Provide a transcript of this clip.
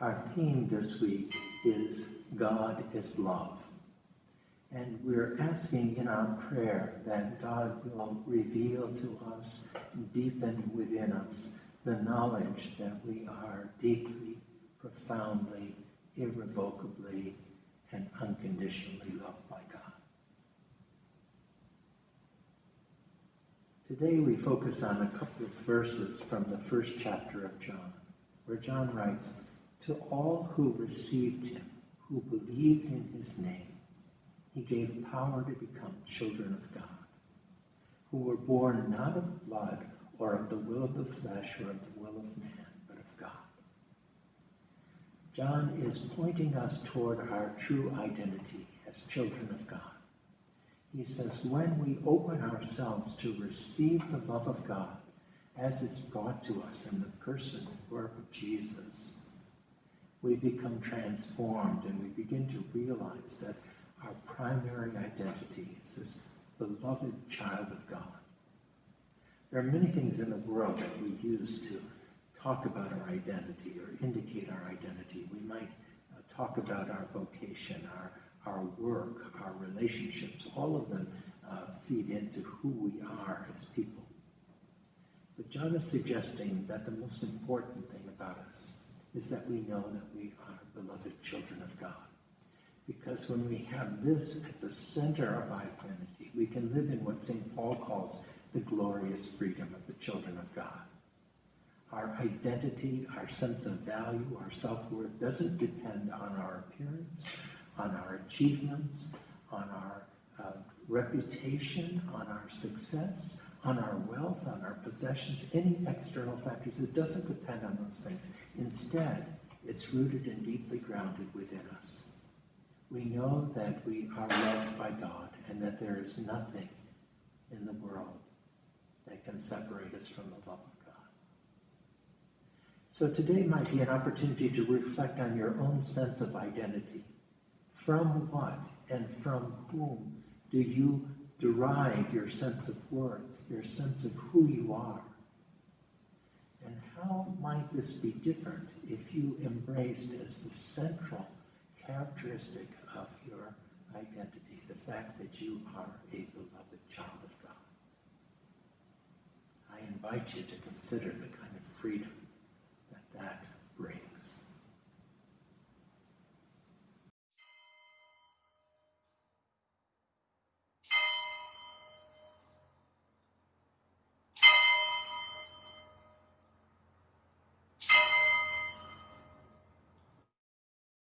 Our theme this week is God is love. And we're asking in our prayer that God will reveal to us, deepen within us, the knowledge that we are deeply, profoundly, irrevocably, and unconditionally loved by God. Today we focus on a couple of verses from the first chapter of John, where John writes, To all who received him, who believed in his name, he gave power to become children of God, who were born not of blood or of the will of the flesh or of the will of man, but of God. John is pointing us toward our true identity as children of God. He says, when we open ourselves to receive the love of God as it's brought to us in the person and work of Jesus, we become transformed and we begin to realize that our primary identity is this beloved child of God. There are many things in the world that we use to talk about our identity or indicate our identity. We might uh, talk about our vocation, our our work, our relationships, all of them uh, feed into who we are as people. But John is suggesting that the most important thing about us is that we know that we are beloved children of God. Because when we have this at the center of our identity, we can live in what St. Paul calls the glorious freedom of the children of God. Our identity, our sense of value, our self-worth doesn't depend on our appearance, on our achievements, on our uh, reputation, on our success, on our wealth, on our possessions, any external factors. It doesn't depend on those things. Instead, it's rooted and deeply grounded within us. We know that we are loved by God and that there is nothing in the world that can separate us from the love of God. So today might be an opportunity to reflect on your own sense of identity from what and from whom do you derive your sense of worth, your sense of who you are? And how might this be different if you embraced as the central characteristic of your identity the fact that you are a beloved child of God? I invite you to consider the kind of freedom that that